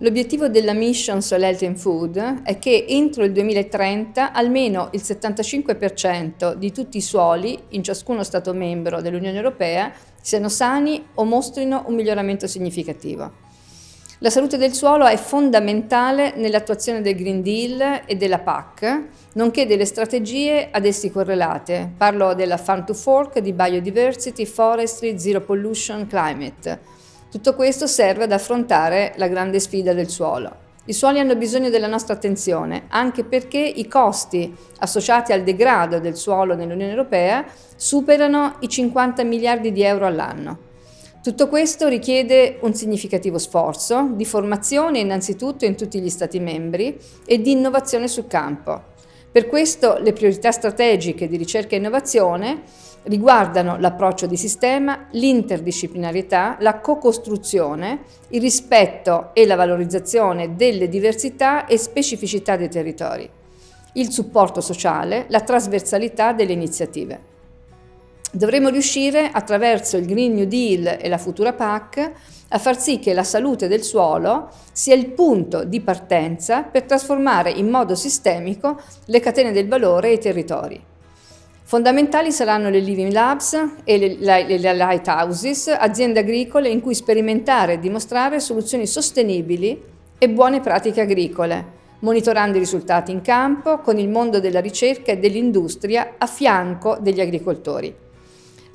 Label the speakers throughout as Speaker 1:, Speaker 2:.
Speaker 1: L'obiettivo della Mission Soil Health and Food è che entro il 2030 almeno il 75% di tutti i suoli in ciascuno Stato membro dell'Unione Europea siano sani o mostrino un miglioramento significativo. La salute del suolo è fondamentale nell'attuazione del Green Deal e della PAC, nonché delle strategie ad essi correlate. Parlo della Farm to Fork, di Biodiversity, Forestry, Zero Pollution, Climate, tutto questo serve ad affrontare la grande sfida del suolo. I suoli hanno bisogno della nostra attenzione, anche perché i costi associati al degrado del suolo nell'Unione Europea superano i 50 miliardi di euro all'anno. Tutto questo richiede un significativo sforzo di formazione innanzitutto in tutti gli Stati membri e di innovazione sul campo. Per questo le priorità strategiche di ricerca e innovazione riguardano l'approccio di sistema, l'interdisciplinarietà, la co-costruzione, il rispetto e la valorizzazione delle diversità e specificità dei territori, il supporto sociale, la trasversalità delle iniziative. Dovremo riuscire, attraverso il Green New Deal e la futura PAC, a far sì che la salute del suolo sia il punto di partenza per trasformare in modo sistemico le catene del valore e i territori. Fondamentali saranno le Living Labs e le, le, le Lighthouses, aziende agricole in cui sperimentare e dimostrare soluzioni sostenibili e buone pratiche agricole, monitorando i risultati in campo con il mondo della ricerca e dell'industria a fianco degli agricoltori.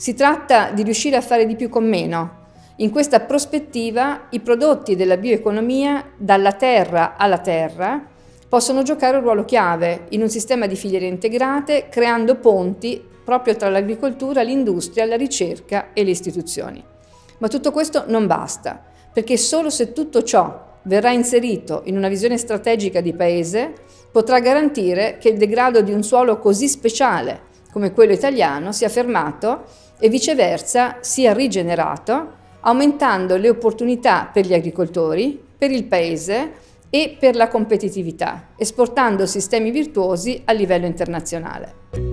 Speaker 1: Si tratta di riuscire a fare di più con meno. In questa prospettiva i prodotti della bioeconomia dalla terra alla terra possono giocare un ruolo chiave in un sistema di filiere integrate, creando ponti proprio tra l'agricoltura, l'industria, la ricerca e le istituzioni. Ma tutto questo non basta, perché solo se tutto ciò verrà inserito in una visione strategica di Paese, potrà garantire che il degrado di un suolo così speciale come quello italiano sia fermato e viceversa sia rigenerato, aumentando le opportunità per gli agricoltori, per il Paese e per la competitività, esportando sistemi virtuosi a livello internazionale.